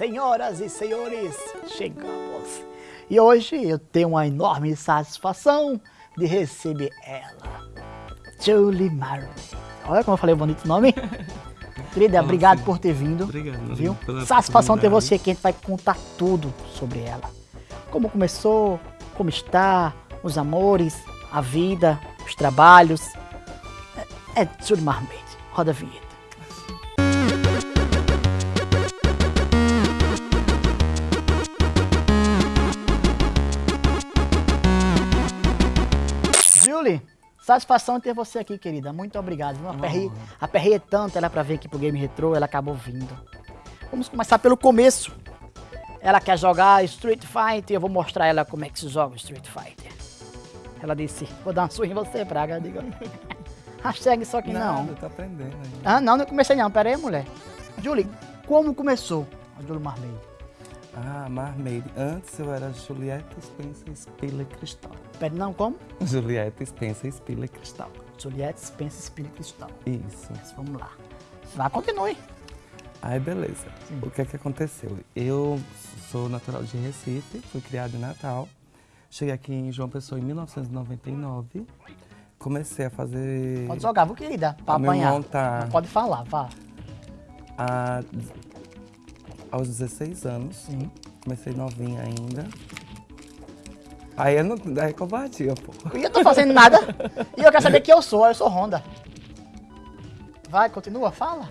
Senhoras e senhores, chegamos. E hoje eu tenho uma enorme satisfação de receber ela, Julie Marley. Olha como eu falei o bonito nome. Querida, obrigado por ter vindo. Obrigado. Viu? Satisfação ter você aqui, a gente vai contar tudo sobre ela. Como começou, como está, os amores, a vida, os trabalhos. É, é Julie Marmede. Roda a vinheta. Julie, satisfação ter você aqui, querida. Muito obrigado. viu? Aperrei, aperrei tanto ela pra vir aqui pro Game Retro, ela acabou vindo. Vamos começar pelo começo. Ela quer jogar Street Fighter, eu vou mostrar ela como é que se joga Street Fighter. Ela disse, vou dar uma surra em você, Praga. Eu digo, hashtag só que não. Nada, tô aprendendo ainda. Ah, não, não comecei não. Pera aí, mulher. Julie, como começou a Julie Marmeide? Ah, Marmaid. Antes eu era Juliette Spencer Spiller Cristal. Pera, não, como? Juliette Spencer Spiller Cristal. Juliette Spencer Espírito Cristal. Isso. Mas vamos lá. Vá, continue. Aí, beleza. O que é que aconteceu? Eu sou natural de Recife, fui criado em Natal. Cheguei aqui em João Pessoa em 1999. Comecei a fazer... Pode jogar, viu, querida? Pra apanhar. montar. Pode falar, vá. a- aos 16 anos. Sim. Comecei novinha ainda. Aí eu não... Aí é covardia, pô. E eu tô fazendo nada. E eu quero saber quem eu sou. Eu sou Honda. Vai, continua, fala.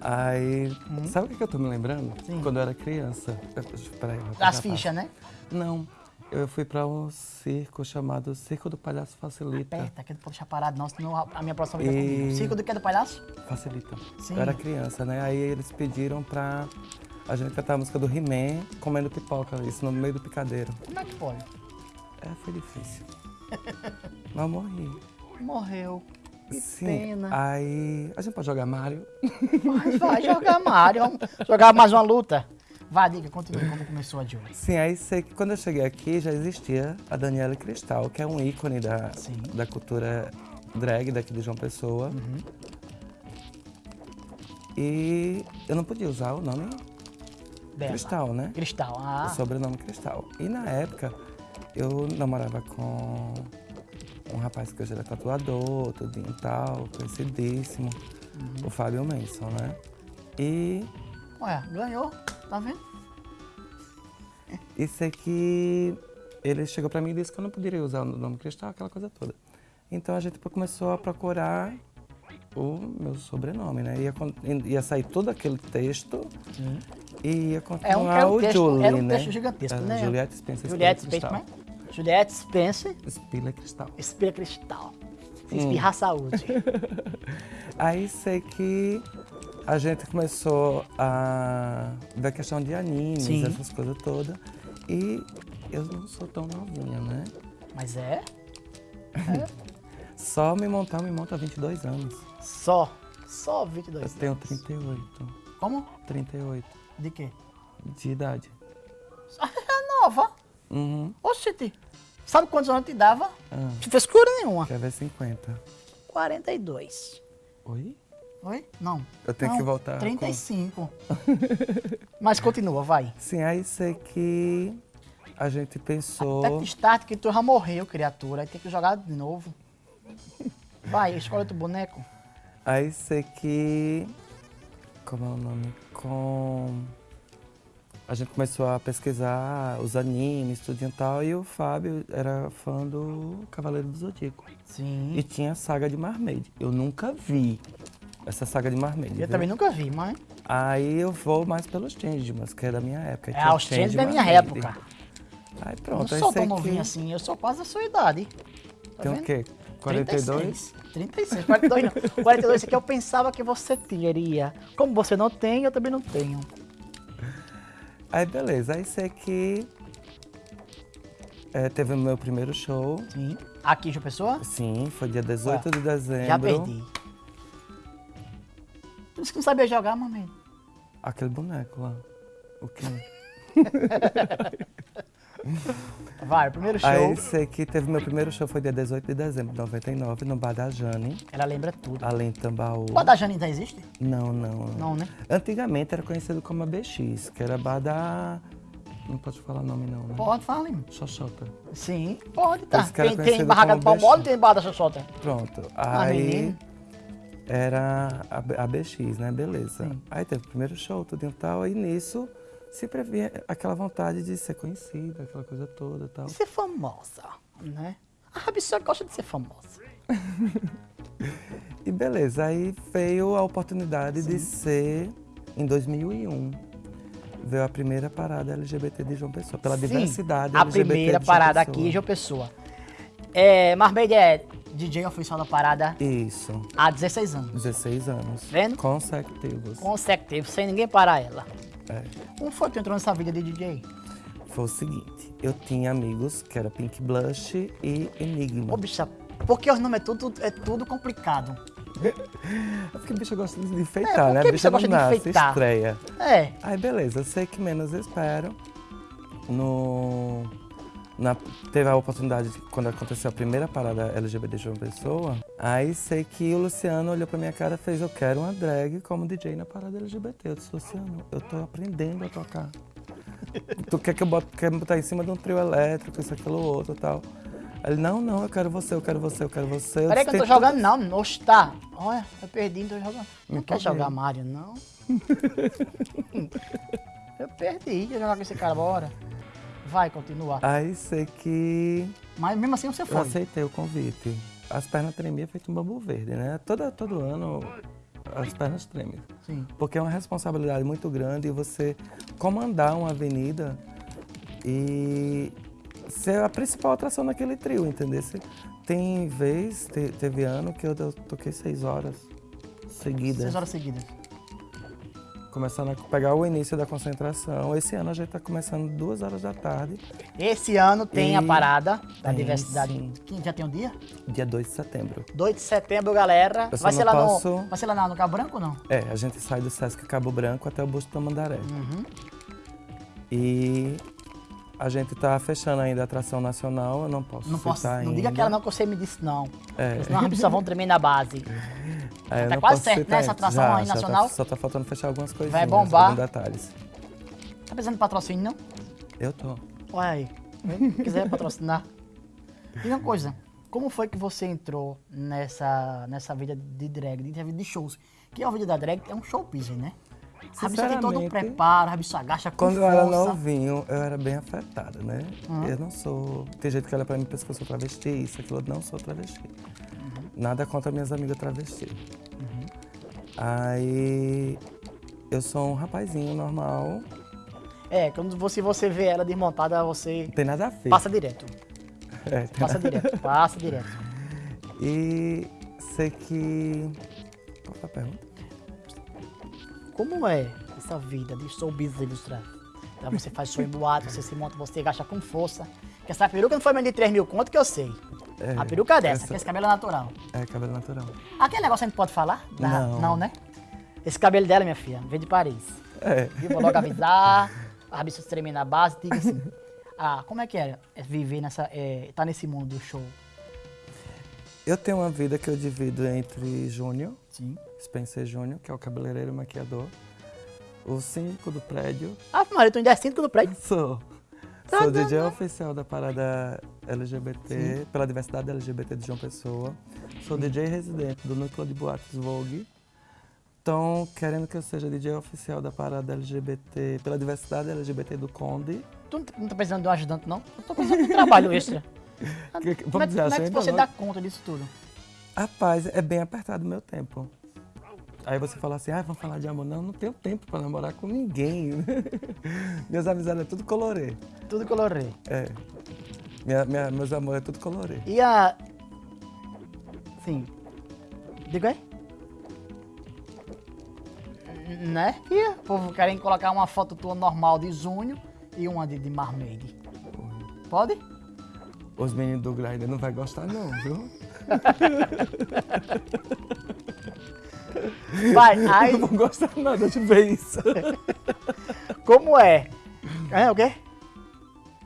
Aí, sabe o que eu tô me lembrando? Hum. Sim. Quando eu era criança. Eu- Peraí, eu As fichas, né? Não. Eu fui pra um circo chamado Circo do Palhaço Facilita. Aperta, que não pode deixar parado, não, senão a minha próxima fica E- comigo. Circo do que é do palhaço? Facilita. Sim. Eu era criança, né? Aí eles pediram pra a gente cantar a música do He-Man comendo pipoca, isso no meio do picadeiro. Como é que pode? É, foi difícil. Mas morri. Morreu. Que Sim. pena. Aí. A gente pode jogar Mario? Mas vai jogar Mario. Jogar mais uma luta. Vai, diga, continue como começou a Julie. Sim, aí sei que quando eu cheguei aqui já existia a Daniela Cristal, que é um ícone da, Sim. da cultura drag daqui de João Pessoa. Uhum. E eu não podia usar o nome. Cristal, né? Cristal, O ah. sobrenome Cristal. E na época eu namorava com um rapaz que hoje era tatuador, tudo e tal, conhecidíssimo, Uhum. o Fábio Manson, né? E, Ué, ganhou, tá vendo? e sei que ele chegou pra mim e disse que eu não poderia usar o nome Cristal, aquela coisa toda. Então a gente começou a procurar o meu sobrenome, né? Ia, ia sair todo aquele texto Sim. e ia É um, continuar era um o texto, Julie, era um né? texto gigantesco, Era né? Juliette Spencer Juliette Spiller Spencer, Cristal. né? Juliette Spencer, Spiller Cristal. Espira Cristal. Se Hum. espirrar saúde. Aí sei que a gente começou a ver a questão de animes, Sim. essas coisas todas. E eu não sou tão novinha, né? Mas é Só me montar, me monta há 22 anos. só, só Eu 22 tenho anos. 38. Como? 38 De quê? de idade. É nova. Uhum. Oxente, sabe quantos anos te dava? Ah, Não fez cura nenhuma. quer ver 50. 42. Oi? Oi? Não. Eu tenho Não, que voltar. com- 35. Mas continua, vai. Sim, aí sei que a gente pensou. Até que start que tu já morreu, criatura. Aí tem que jogar de novo. Vai, escolhe outro boneco. Aí sei que. Como é o nome? Com. A gente começou a pesquisar os animes, tudo e tal, e o Fábio era fã do Cavaleiro do Zodíaco. Sim. E tinha a saga de Marmaid. Eu nunca vi essa saga de Marmaid. Eu viu? também nunca vi, mas. Aí eu vou mais pelos Changemans, que é da minha época. É, os Change changes da minha época. Aí Eu pronto, não aí sou tão novinho que... assim, eu sou quase da sua idade. Tá Tem vendo? o quê? 42? 36. 36, 42 não. 42 é que eu pensava que você teria. Como você não tem, eu também não tenho. Aí beleza, aí sei que é, teve o meu primeiro show. Sim. Aqui, João Pessoa? Sim, foi dia 18 de dezembro. Já perdi. Tu disse que não sabia jogar, mamãe. Aquele boneco lá. O quê? Vai, primeiro show. Aí sei que teve meu primeiro show foi dia 18 de dezembro de 99, no Bar da Jane, Ela lembra tudo. além de Tambaú. O Bar da Jane ainda existe? Não, não. Não, né? Antigamente era conhecido como a BX, que era bar da... Não pode falar nome não, né? Pode, fala. Xoxota. Sim, pode, tá. Tem, tem barraca do pau mole tem barra da xoxota. Pronto. Ah, Aí menino. Era a, a BX, né? Beleza. Sim. Aí teve o primeiro show, tudo e tal. E nisso sempre havia aquela vontade de ser conhecida, aquela coisa toda e tal. Ser famosa, né? A Rabissá gosta de ser famosa. E beleza, aí veio a oportunidade de ser em 2001. Veio a primeira parada LGBT de João Pessoa, pela Sim, diversidade A LGBT primeira de João parada Pessoa. aqui, João Pessoa. É, Marmeide DJ oficial da parada Isso, há 16 anos. 16 anos. Vendo? Consecutivos. Consecutivo, sem ninguém parar ela. É. Como foi que tu entrou nessa vida de DJ? Foi o seguinte, eu tinha amigos que era Pink Blush e Enigma. Ô, bicha, porque os nomes é tudo, é tudo complicado. É porque bicha gosta de É, enfeitar, por né? A bicha bicha não gosta de nasce, enfeitar? estreia. É, Aí beleza, eu sei que menos espero. No, na, teve a oportunidade, de- quando aconteceu a primeira parada LGBT de João Pessoa, aí sei que o Luciano olhou pra minha cara e fez, eu quero uma drag como DJ na parada LGBT. Eu disse, Luciano, eu tô aprendendo a tocar. tu quer que eu bote, quer me botar em cima de um trio elétrico, isso, aquilo, outro e tal. Ele, não, não, eu quero você, eu quero você, eu quero você. peraí que eu tô "Tem jogando não, oxe, tá. Olha, eu perdi, não tô jogando. Não Eu quer jogar. Mario, não? eu perdi, quer jogar com esse cara, bora. Vai, continua. Aí sei que Mas mesmo assim você Eu foi. aceitei o convite. As pernas tremiam feito um bambu verde, né? Todo, todo ano as pernas tremem. Sim. Porque é uma responsabilidade muito grande você comandar uma avenida e ser a principal atração naquele trio, entendeu? Tem vez, te- teve ano que eu, eu toquei seis horas seguidas. Seis horas seguidas. Começando a pegar o início da concentração. Esse ano a gente está começando duas horas da tarde, Esse ano tem a E- parada da Tem, diversidade. sim. Quem já tem um dia? dia 2 de setembro. 2 de setembro, galera. Vai ser, lá posso- no, vai ser lá no Cabo Branco ou não? É, a gente sai do Sesc Cabo Branco até o Busto Mandaré. Uhum. E a gente tá fechando ainda a atração nacional, eu não posso Não posso. Não ainda. diga aquela não que você me disse, não. É. Senão as pessoas vão tremer na base. É, eu Tá quase certo, né, essa atração Já, aí já tá- nacional? só tá faltando fechar algumas coisinhas. Vai bombar. alguns detalhes. Tá precisando de patrocínio, não? Eu tô. Olha aí. Se quiser patrocinar. E uma coisa, como foi que você entrou nessa, nessa vida de drag, nessa vida de shows? Que a vida da drag é um show business, né? A bicha tem todo um preparo, a bicha agacha com Quando eu força. era novinho, eu era bem afetada, né? Uhum. Eu não sou. Tem gente que olha pra mim e pensa que eu sou travesti, isso, aquilo, eu não sou travesti. Uhum. Nada contra minhas amigas travesti. Aí. Eu sou um rapazinho normal, É, quando você, você vê ela desmontada, você tem nada a ver. passa direto. É, tem Passa direto, passa direto. E sei que. Qual foi a pergunta? Como é essa vida de show business ilustrado? Então você faz show em boate, você se monta, você gasta com força. Porque essa peruca não foi menos de 3 mil conto que eu sei. É, a peruca é dessa, essa- que esse cabelo é natural. É, cabelo natural. Aquele negócio a gente pode falar? Da- Não. Não, né? Esse cabelo dela, minha filha, veio de Paris. É. Viu? Vou logo avisar, a rabiça tremer na base, diga assim. Ah, como é que é, é viver nessa. É, tá nesse mundo do show? Eu tenho uma vida que eu divido entre Júnior, Sim. Spencer Júnior, que é o cabeleireiro e maquiador, o síndico do prédio. Ah, Maria, tu ainda é síndico do prédio? Sou. Tá Sou DJ oficial da parada LGBT, pela diversidade LGBT de João Pessoa. Sou DJ residente do núcleo de boates Vogue. Estão querendo que eu seja DJ oficial da parada LGBT, pela diversidade LGBT do Conde. Tu não tá- não tá precisando de um ajudante, não? Eu tô precisando de um trabalho extra. Que- como é, vamos dizer como é que você ainda dá conta disso tudo? Rapaz, é bem apertado o meu tempo. Aí você fala assim, ah, vamos falar de amor. Não, não tenho tempo pra namorar com ninguém. Minhas amizades é tudo colorê. Tudo colorê. É. Minha, minha- meus amores é tudo colorê. E a. Sim. Diga aí. N- Né? E o povo querem colocar uma foto tua normal de junho e uma de, de. Pode? Os meninos do Grindr não vai gostar não, viu? Vai, aí, Não vão gostar nada de ver isso. como é? É o quê?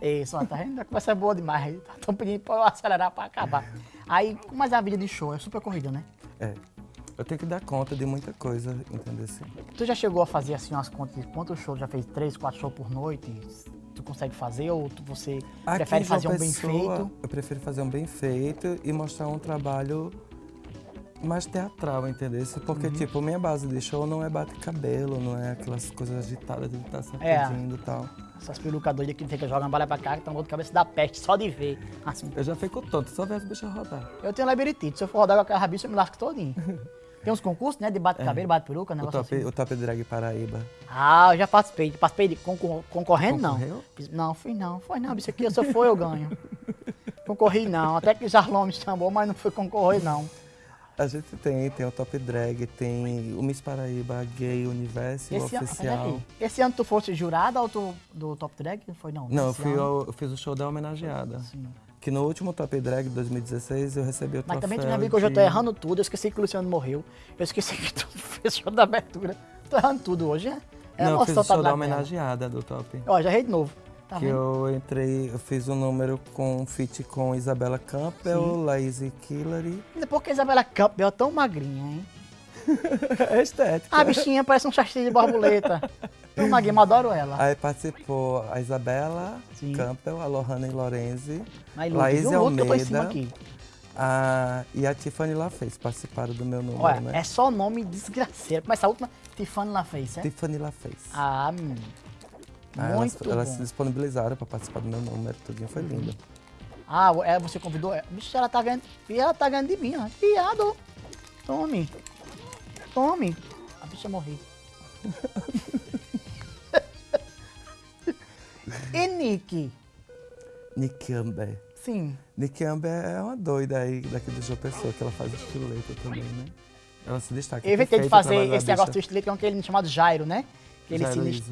Isso, ó, tá vendo? A conversa é boa demais. Estão pedindo pra eu acelerar pra acabar. Aí, mas a vida de show é super corrida, né? É. Eu tenho que dar conta de muita coisa, entendeu? Assim. Tu já chegou a fazer assim umas contas de quantos shows? Já fez três, quatro shows por noite? Tu consegue fazer ou tu, você Aqui prefere fazer um bem feito? Eu prefiro fazer um bem feito e mostrar um trabalho mais teatral, entendeu? Porque, Uhum. tipo, minha base de show não é bate-cabelo, não é aquelas coisas agitadas de estar sempre É. pedindo e tal. Essas perucas doidas que fica jogando bala pra cá, que estão de cabeça da peste, só de ver. Assim, Eu já fico tonto, só ver as bichas rodar. eu tenho labirintite, se eu for rodar com aquela rabiça, eu me lasco todinho. Tem uns concursos, né, de bate-cabelo, bate-peruca, O negócio top, assim. o top Drag Paraíba. Ah, eu já participei. Participei de concor- concorrendo, não. Concorreu? Não, fui não. Foi não, bicho aqui, se eu for eu ganho. Concorri não. Até que o Jarlão me chamou, mas não fui concorrer não. A gente tem, tem o Top Drag, tem o Miss Paraíba Gay Universo Esse ano, Oficial. peraí. Esse ano tu fosse jurada ou tu, do Top Drag? Foi não? Não, eu, fui ano. ao- eu fiz o show da homenageada. Sim. Que no último Top Drag de 2016 eu recebi o Mas troféu também tu já viu que hoje eu tô de- errando tudo. Eu esqueci que o Luciano morreu. Eu esqueci que tu fez show da abertura. Tô errando tudo hoje, é? É Não, eu fiz o tá show da homenageada do Top. Ó, já errei de novo. Tá que eu entrei, eu fiz um número com um feat com Isabela Campbell, Lazy Killery. Por que a Isabela Campbell é tão magrinha, hein? É estética. A bichinha parece um chassi de borboleta. Tão magrinha, mas adoro ela. Aí participou a Isabela Sim. Campbell, a Lohane Lorenzi, Mas Laís eu cima Almeida. aqui. a, e a Tiffany LaFez participaram do meu número, Olha, né? é só nome desgraceiro. Mas essa última, Tiffany fez, é? Tiffany LaFez. Ah, hum, Elas, muito elas bom. se disponibilizaram para participar do meu número, tudinho foi lindo. Ah, é, você convidou? ela. Bicho, ela tá ganhando. E ela tá ganhando de mim, ó. Viado. Tome. Tome. A bicha morreu. e Nick? Nick Amber. Sim. Nick Amber é uma doida aí daqui do João Pessoa, que ela faz estileta também, né? Ela se destaca. Eu inventei de fazer esse negócio do estilete que é aquele chamado Jairo, né? Ele se.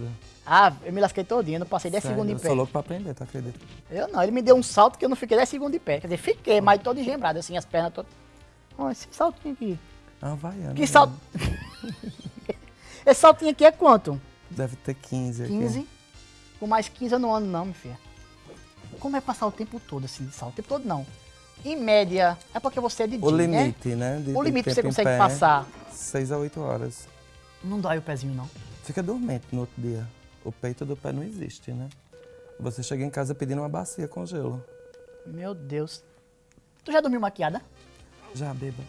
Ah, eu me lasquei todinho, eu não passei 10 Sério, segundos Eu pé. sou louco pra aprender, tu acredita? Eu não, ele me deu um salto que eu não fiquei 10 segundos de pé. Quer dizer, fiquei, mas todo engembrado, assim, as pernas todas. Olha esse saltinho aqui. É uma Havaiana. Que né? salto. esse saltinho aqui é quanto? Deve ter 15 aqui. 15? Com mais 15 eu não ando, não, meu filho. Como é passar o tempo todo assim de salto? O tempo todo não. Em média, é porque você é de O dia, né? limite, né? de- O de limite que você consegue pé, passar. 6 a 8 horas. Não dói o pezinho, não. Fica dormente no outro dia. O peito do pé não existe, né? Você chega em casa pedindo uma bacia com gelo. Meu Deus. Tu já dormiu maquiada? Já beba.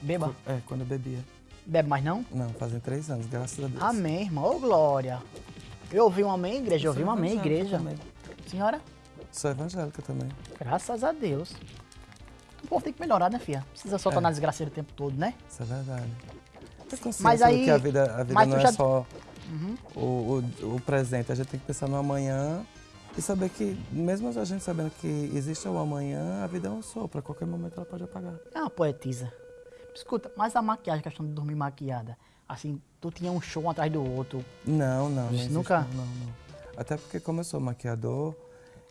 Beba. É, quando eu bebia. Bebe mais não? Não, fazem três anos, graças a Deus. Amém, irmão. Ô, glória. Eu ouvi uma amém, igreja. Eu ouvi uma amém, igreja. também. Senhora, Sou evangélica também. graças a Deus. O povo tem que melhorar, né, filha? Precisa soltar É. na desgraceira o tempo todo, né? Isso é verdade. Ter consciência Mas aí- do que a vida, a vida não é já- só Uhum. o, o, o presente. A gente tem que pensar no amanhã e saber que, mesmo a gente sabendo que existe o amanhã, a vida é um sopro. A qualquer momento ela pode apagar. É uma poetisa. Escuta, mas a maquiagem, a questão de dormir maquiada, assim, tu tinha um show um atrás do outro. Não, não. não Nunca? Não, não, não. Até porque, como eu sou maquiador,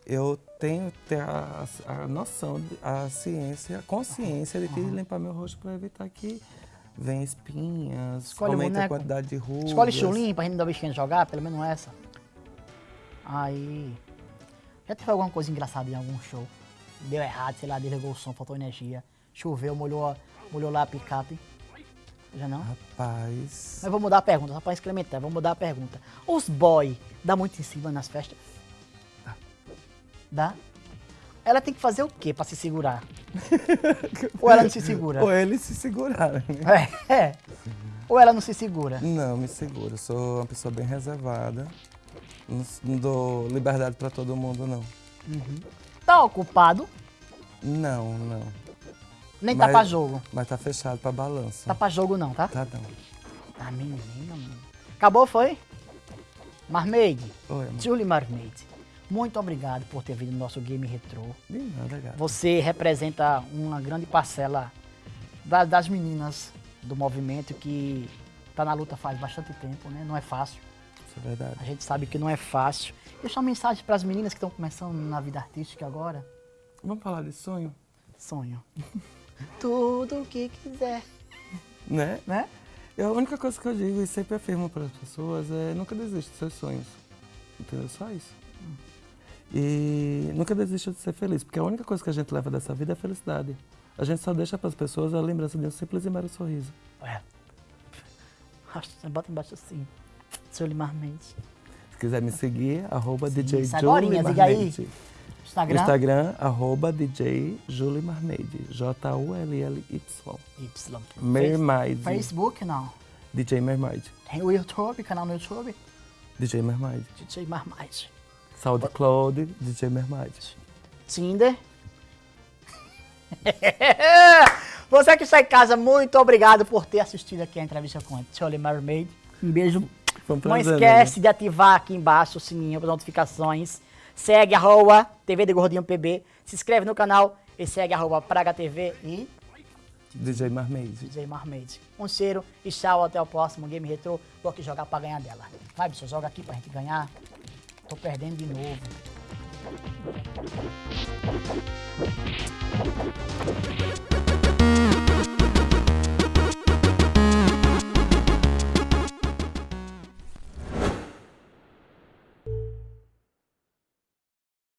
eu tenho que ter a, a noção, de- a ciência, a consciência de que limpar meu rosto para evitar que venha espinhas, Escolhe o aumente a boneco. quantidade de rugas. Escolhe chulinho pra gente dar bichinha de jogar, pelo menos essa. Aí. Já teve alguma coisa engraçada em algum show? Deu errado, sei lá, desligou o som, faltou energia. Choveu, molhou, molhou lá a picape. Já não? Rapaz. Mas vou mudar a pergunta, só pra incrementar, vou mudar a pergunta. Os boy dá muito em cima nas festas? Dá. Ela tem que fazer o quê pra se segurar? Ou ela não se segura? Ou eles se seguraram. né? É, é. Ou ela não se segura? Não, me seguro. Eu sou uma pessoa bem reservada. Não, dou liberdade para todo mundo, não. Tá ocupado, Não, não. nem tá Mas- pra jogo. Mas tá fechado para balanço. Tá pra jogo não, tá? Tá não. Tá menina, mano. Acabou, foi? Marmaid, Oi, amor. Julie Marmaid, muito obrigado por ter vindo no nosso Game Retrô. De nada, gato. Você representa uma grande parcela da- das meninas do movimento que tá na luta faz bastante tempo, né? Não é fácil. Isso é verdade. A gente sabe que não é fácil. Deixa uma mensagem para as meninas que estão começando na vida artística agora. Vamos falar de sonho? Sonho. Tudo o que quiser, Né? né? Eu, a única coisa que eu digo e sempre afirmo para as pessoas é nunca desista dos seus sonhos. Entendeu? Só isso. E nunca desista de ser feliz, porque a única coisa que a gente leva dessa vida é a felicidade. A gente só deixa para as pessoas a lembrança de um simples e mero sorriso. É. Bota embaixo assim. Seu Limar Mendes. Se quiser me seguir, arroba DJ Julie agorinha, diga aí. Marmede. Instagram. Instagram, arroba DJ Julie Marmede. J-U-L-L-Y. Y. Mermaid. Facebook, não. DJ Mermaid. Tem o YouTube, canal no YouTube. DJ Mermaid. DJ Marmite. SoundCloud, DJ Mermaid. Tinder. Você que está em casa, muito obrigado por ter assistido aqui a entrevista com a Charlie Mermaid. Um beijo. Não esquece de ativar aqui embaixo o sininho para notificações. Segue arroba TV de Gordinho PB. Se inscreve no canal e segue arroba Praga TV e DJ Marmaid. DJ Marmaid. Um cheiro e tchau. Até o próximo Game Retro. Vou aqui jogar para ganhar dela. Vai, bicho, joga aqui pra gente ganhar. Tô perdendo de novo.